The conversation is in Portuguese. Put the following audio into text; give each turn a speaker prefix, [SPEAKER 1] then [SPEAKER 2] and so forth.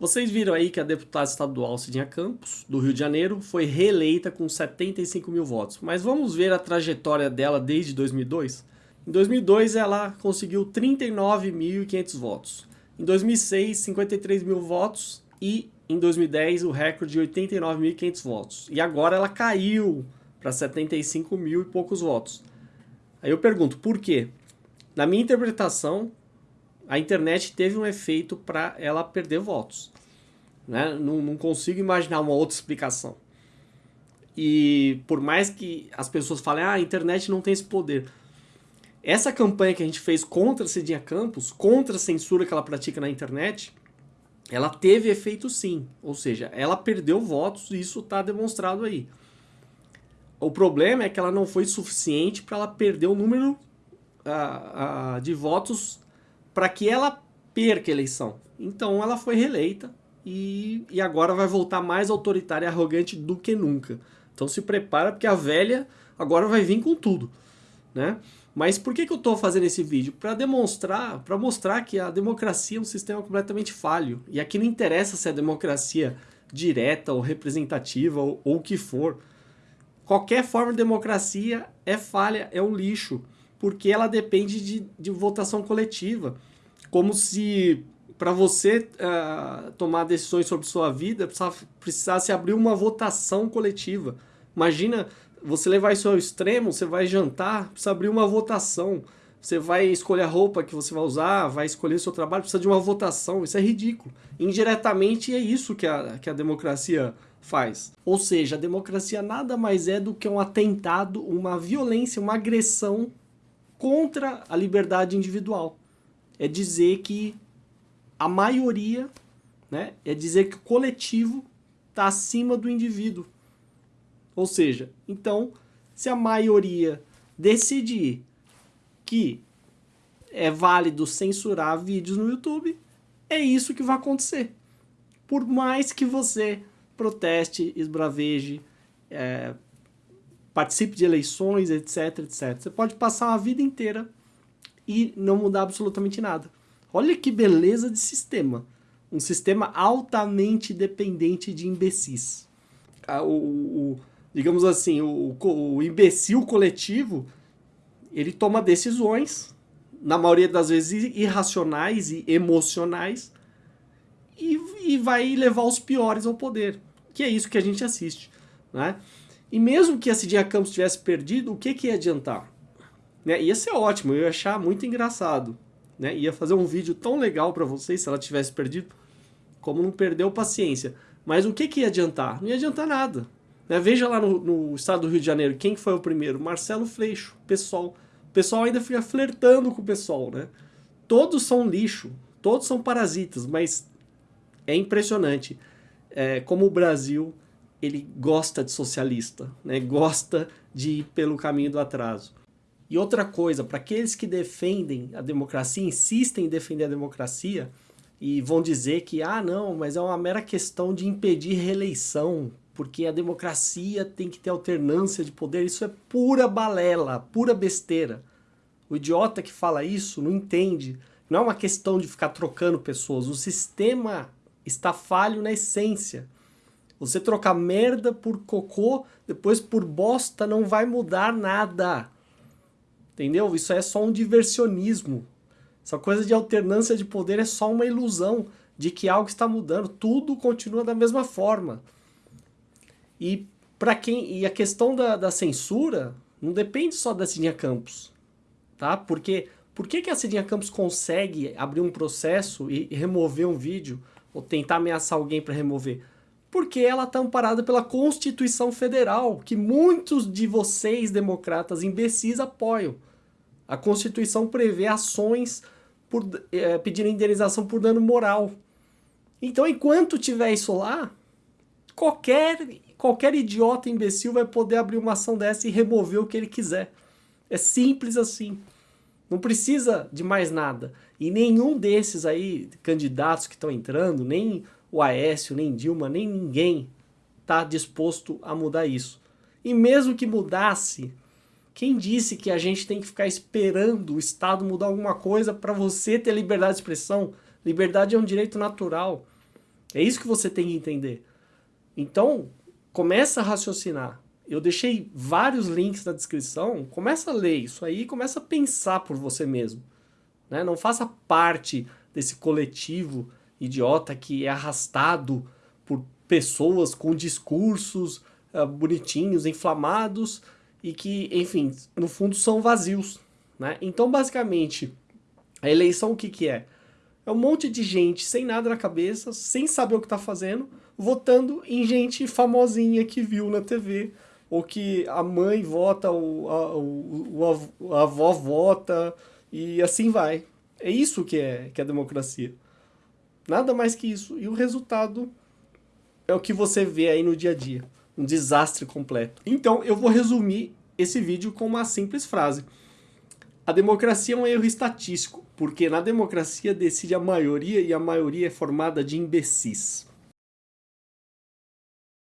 [SPEAKER 1] Vocês viram aí que a deputada estadual Cidinha Campos, do Rio de Janeiro, foi reeleita com 75 mil votos. Mas vamos ver a trajetória dela desde 2002? Em 2002 ela conseguiu 39.500 votos. Em 2006, 53 mil votos e em 2010 o recorde de 89.500 votos. E agora ela caiu para 75 mil e poucos votos. Aí eu pergunto, por quê? Na minha interpretação, a internet teve um efeito para ela perder votos. Né? Não, não consigo imaginar uma outra explicação. E por mais que as pessoas falem, ah, a internet não tem esse poder. Essa campanha que a gente fez contra Cidinha Campos, contra a censura que ela pratica na internet, ela teve efeito sim. Ou seja, ela perdeu votos e isso está demonstrado aí. O problema é que ela não foi suficiente para ela perder o número uh, uh, de votos para que ela perca a eleição. Então ela foi reeleita e, e agora vai voltar mais autoritária e arrogante do que nunca. Então se prepara porque a velha agora vai vir com tudo. Né? Mas por que, que eu estou fazendo esse vídeo? Para demonstrar, para mostrar que a democracia é um sistema completamente falho. E aqui não interessa se é democracia direta ou representativa ou, o que for. Qualquer forma de democracia é falha, é um lixo porque ela depende de, de votação coletiva. Como se para você uh, tomar decisões sobre sua vida precisasse abrir uma votação coletiva. Imagina você levar isso ao extremo, você vai jantar, precisa abrir uma votação. Você vai escolher a roupa que você vai usar, vai escolher seu trabalho, precisa de uma votação. Isso é ridículo. Indiretamente é isso que a, que a democracia faz. Ou seja, a democracia nada mais é do que um atentado, uma violência, uma agressão contra a liberdade individual. É dizer que a maioria, né, é dizer que o coletivo está acima do indivíduo. Ou seja, então, se a maioria decidir que é válido censurar vídeos no YouTube, é isso que vai acontecer. Por mais que você proteste, esbraveje, é, participe de eleições, etc, etc. Você pode passar uma vida inteira e não mudar absolutamente nada. Olha que beleza de sistema. Um sistema altamente dependente de imbecis. Ah, o, o digamos assim, o, o imbecil coletivo, ele toma decisões, na maioria das vezes irracionais e emocionais, e, e vai levar os piores ao poder. Que é isso que a gente assiste. Né? E mesmo que a Cidinha Campos tivesse perdido, o que, que ia adiantar? Né? Ia ser ótimo, eu ia achar muito engraçado. Né? Ia fazer um vídeo tão legal para vocês se ela tivesse perdido, como não perdeu paciência. Mas o que, que ia adiantar? Não ia adiantar nada. Né? Veja lá no, no, estado do Rio de Janeiro, quem foi o primeiro? Marcelo Freixo, PSOL. O pessoal ainda fica flertando com o pessoal, né? Todos são lixo, todos são parasitas, mas é impressionante é, como o Brasil ele gosta de socialista, né? gosta de ir pelo caminho do atraso. E outra coisa, para aqueles que defendem a democracia, insistem em defender a democracia, e vão dizer que, ah não, mas é uma mera questão de impedir reeleição, porque a democracia tem que ter alternância de poder, isso é pura balela, pura besteira. O idiota que fala isso não entende, não é uma questão de ficar trocando pessoas, o sistema está falho na essência. Você trocar merda por cocô, depois por bosta, não vai mudar nada. Entendeu? Isso é só um diversionismo. Essa coisa de alternância de poder é só uma ilusão de que algo está mudando. Tudo continua da mesma forma. E para quem e a questão da, da, censura não depende só da Cidinha Campos, tá? Porque por que, que a Cidinha Campos consegue abrir um processo e, remover um vídeo ou tentar ameaçar alguém para remover? Porque ela está amparada pela Constituição Federal, que muitos de vocês, democratas imbecis, apoiam. A Constituição prevê ações por é, indenização por dano moral. Então, enquanto tiver isso lá, qualquer, qualquer idiota imbecil vai poder abrir uma ação dessa e remover o que ele quiser. É simples assim. Não precisa de mais nada. E nenhum desses aí, candidatos que estão entrando, nem o Aécio, nem Dilma, nem ninguém está disposto a mudar isso. E mesmo que mudasse, quem disse que a gente tem que ficar esperando o Estado mudar alguma coisa para você ter liberdade de expressão? Liberdade é um direito natural. É isso que você tem que entender. Então, começa a raciocinar. Eu deixei vários links na descrição, começa a ler isso aí, começa a pensar por você mesmo. Né? Não faça parte desse coletivo idiota que é arrastado por pessoas com discursos uh, bonitinhos, inflamados e que, enfim, no fundo são vazios. Né? Então, basicamente, a eleição o que, que é? É um monte de gente sem nada na cabeça, sem saber o que está fazendo, votando em gente famosinha que viu na TV, ou que a mãe vota, ou a, o, a avó vota, e assim vai. É isso que é, que é democracia. Nada mais que isso. E o resultado é o que você vê aí no dia a dia. Um desastre completo. Então, eu vou resumir esse vídeo com uma simples frase. A democracia é um erro estatístico, porque na democracia decide a maioria e a maioria é formada de imbecis.